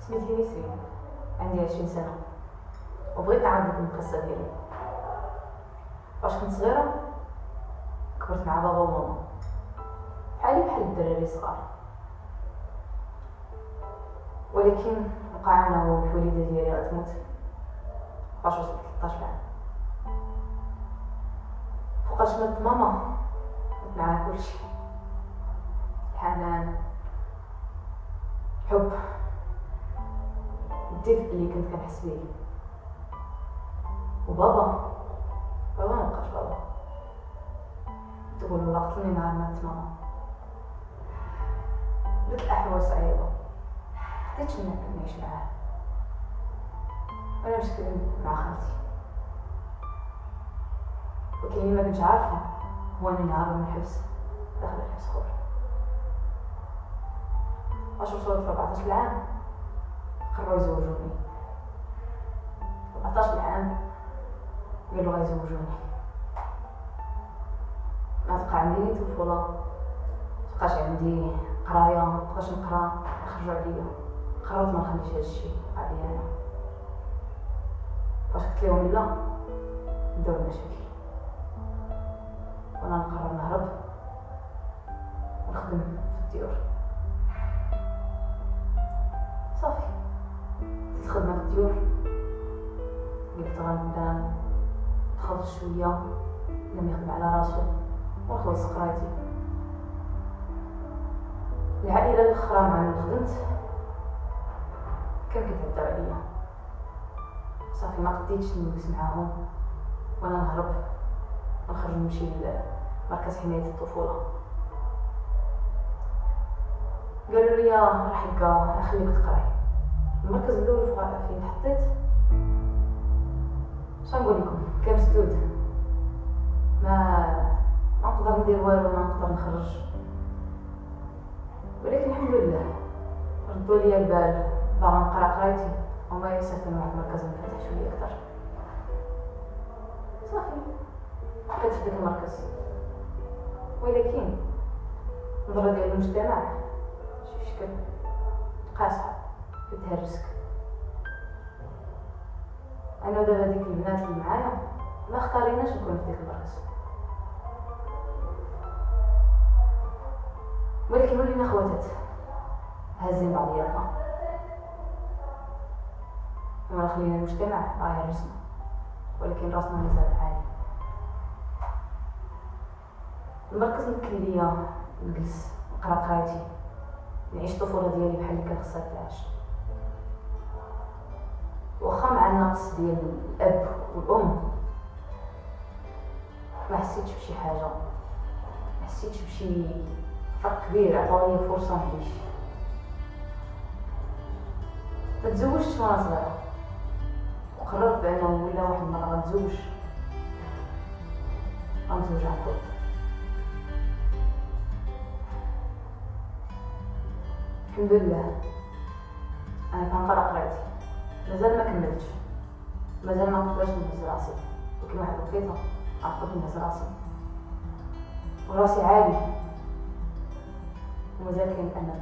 سميتي نسرين عندي عشرين سنة وبغيت نعاود القصة ديالي فاش كنت صغيرة كبرت مع بابا وماما بحالي بحال الدراري الصغار ولكن وقعنا والوالدة ديالي غتموت فاش وصلت 13 عام فوقاش مات ماما مات معاها كلشي الحنان الحب الدفء اللي كنت كنحس بيه. وبابا بابا ما بقاش بابا. تقول الله قتلني نهار مات ماما. بدات الاحوال صعيبة. حتى نعيش معاه. أنا مشكل مع خالتي. ولكن ما كنتش عارفة هو إني نهار من الحبس. داخل الحبس خوف واش وصلت 14 عام قرروا يزوجوني. 14 عام قالوا غيزوجوني ما تبقى عندي نيت طفولة متبقاش عندي قراية مبقاش نقرا يخرجوا عليا. قررت ما نخليش هادشي يقع ليا أنا. فاش قلت لهم لا بداو المشاكل. وأنا نقرر نهرب ونخدم في الديور. في الديور قلت غنبدا نخلص شوية لم يخدم على راسو ونخلص قرايتي العائلة الأخرى مع من خدمت كان كيتعداو عليا. صافي ما قديتش نجلس معاهم. وأنا نهرب. ونخرج نمشي لمركز حماية الطفولة. قالوا لي راح يبقى نخليك تقرأي. المركز الأول فين حطيت. شنقول لكم؟ مسدود. ما ما نقدر ندير والو ما نقدر نخرج. ولكن الحمد لله ردوا لي البال. باغا نقرأ قرايتي. وما يسكن واحد المركز منفتح شوية أكثر. صافي. بقيت في داك المركز. ولكن النظرة ديال المجتمع شي شكل. قاصحة كتهرسك أنا ودابا ديك البنات اللي معايا ما اختاريناش نكون في ديك المركز ولكن ولينا خواتات. هازين بعضياتنا ولا خلينا المجتمع راه يهرسنا ولكن راسنا مازال عالي. المركز ممكن ليا نجلس نقرأ قرايتي نعيش الطفولة ديالي بحال اللي كان خصها تعيش. واخا مع النقص ديال الأب والأم. ما حسيتش بشي حاجة. ما حسيتش بشي فرق كبير عطاو ليا فرصة نعيش. ما تزوجتش وأنا صغيرة. وقررت بأنه ولا واحد المره غنتزوج غنتزوج عن الحمد لله. أنا كنقرأ قرايتي. مازال ما كملتش. مازال ما نقدرش نهز راسي ولكن واحد الوقيته عقدت نهز راسي وراسي عالي. ومازال كاين الامل